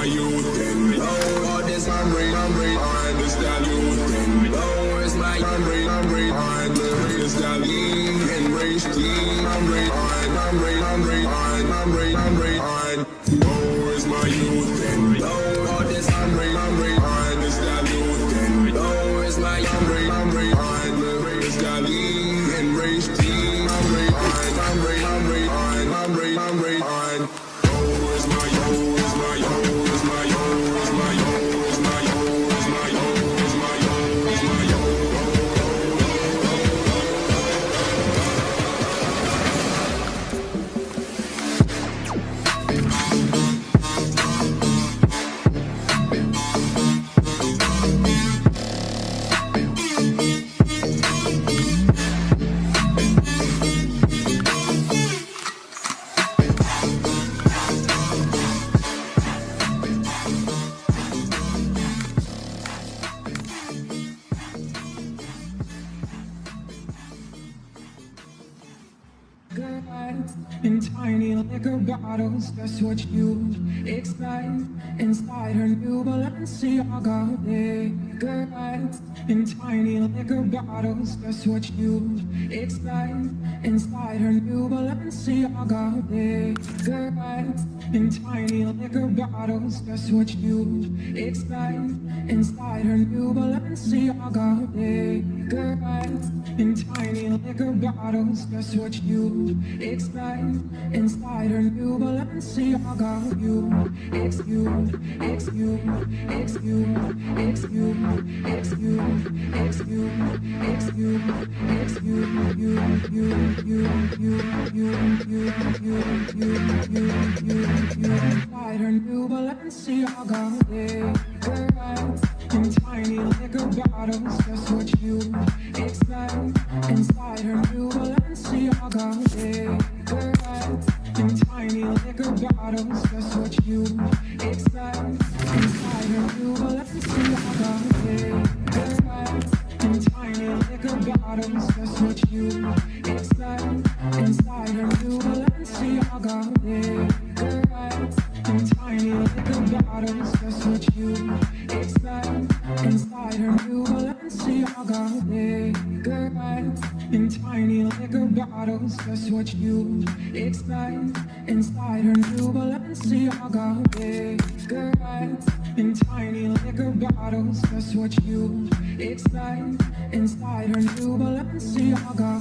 my youth. Now, what is my brain, my brain. Господь. much you expect inside her new Balenciaga bigger in tiny liquor bottles. Just what you expect inside her new Balenciaga bigger bags tiny liquor bottles. Just what you expect inside her new Balenciaga. You, ex you, ex you, ex you, ex you, ex you, ex. Inside her new Balenciaga.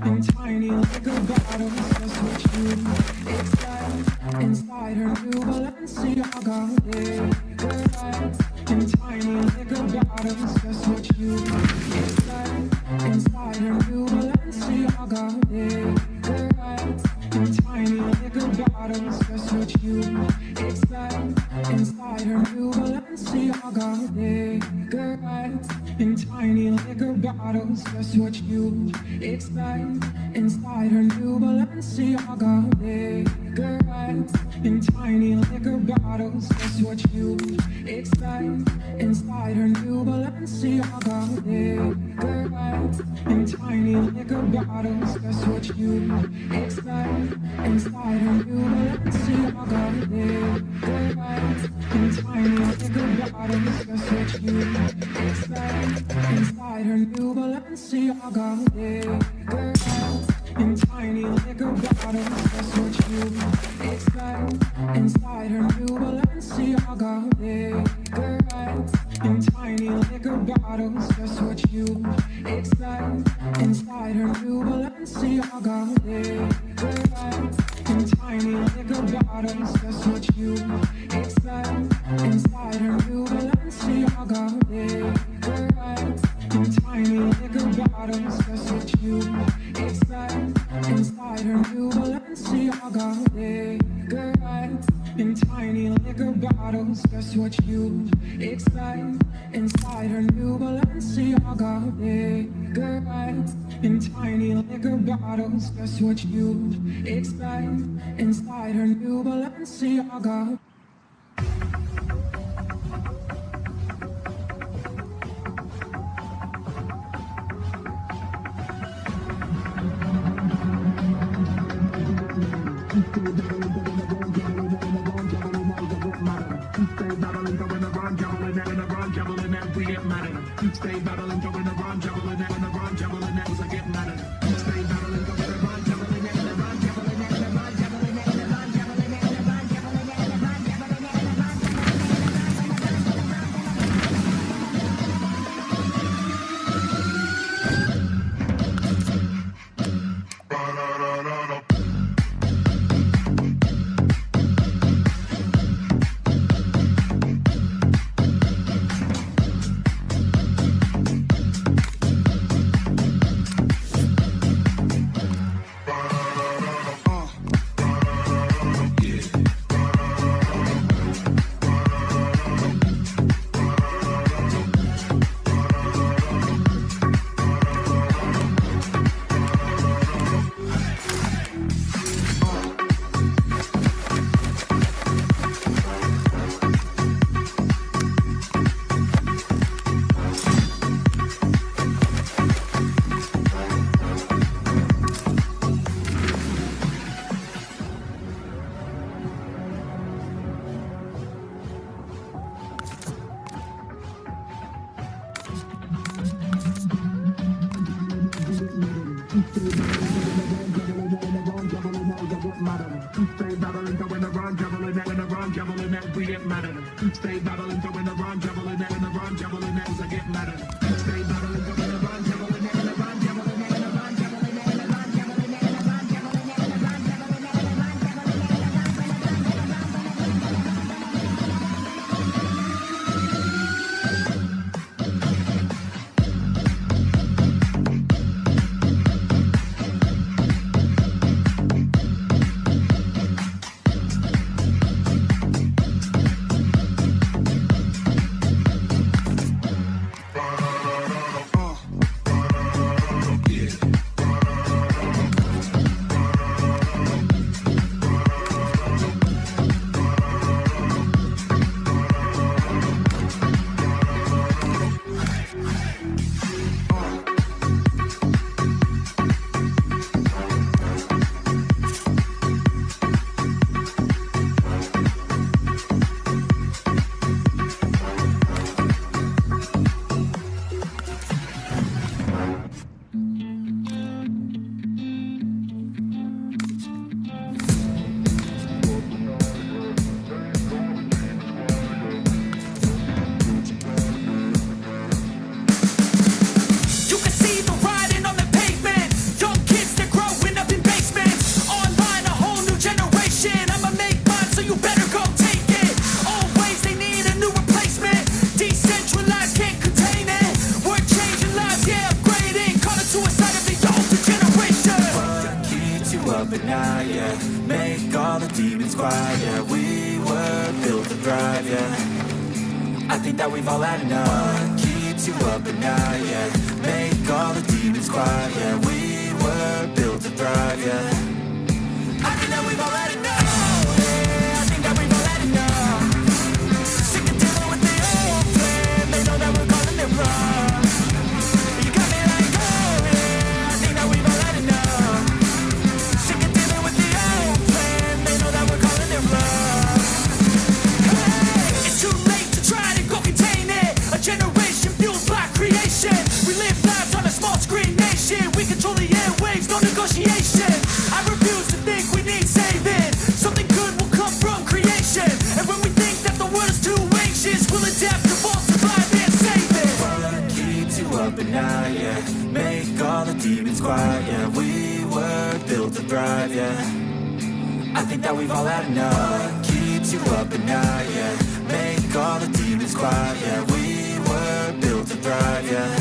I'm tiny like a bottle, just what you need. Inside her new Balenciaga. Yeah, I'm tiny like a bottle, just what you need. Inside her new Balenciaga. Yeah, I'm tiny like a bottle, just what you need. Inside her new Balenciaga. Yeah bottles just what you expect inside her new Balenciaga inside her new Balenciaga. Stay battling, going around, juggling, and up and out, yeah Make all the demons quiet, yeah We were built to thrive, yeah.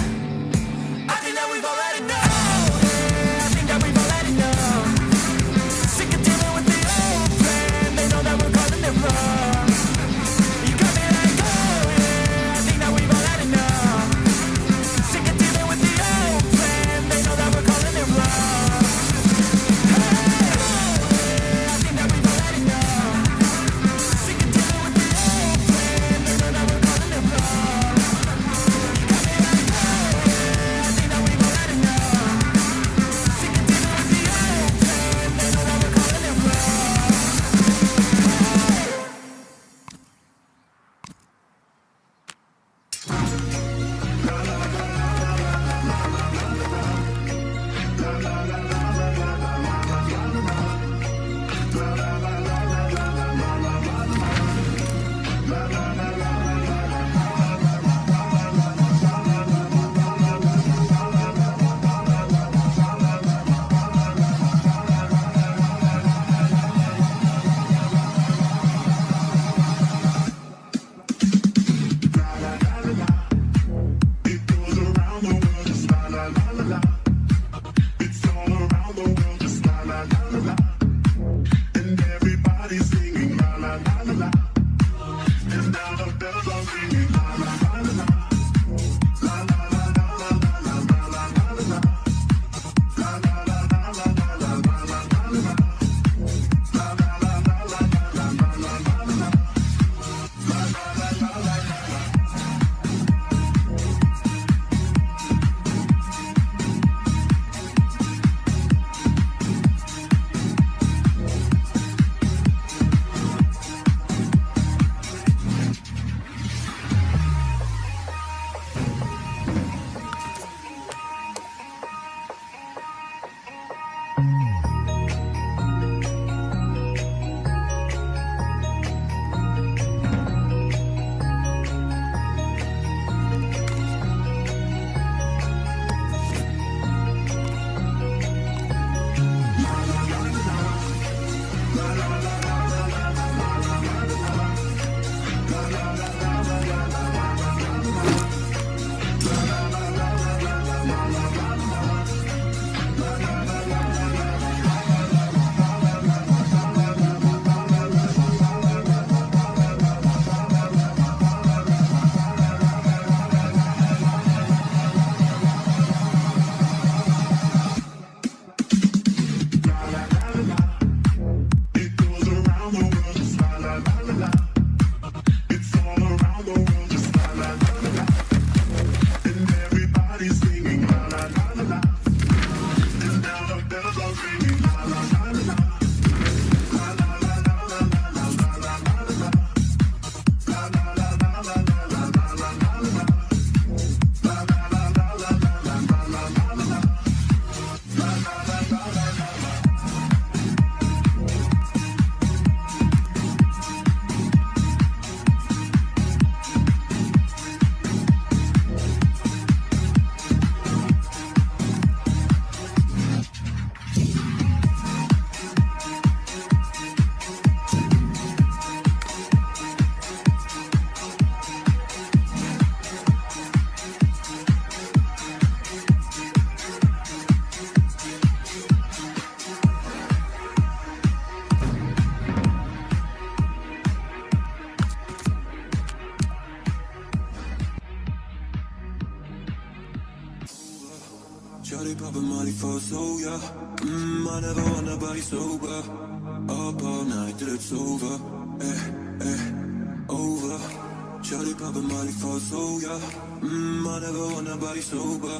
nobody sober.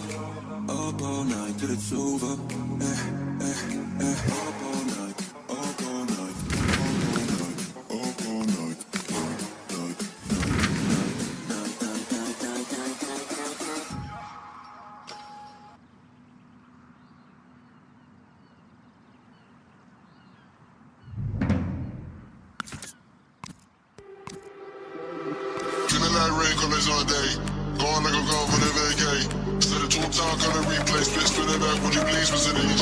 Up all night to the two was in the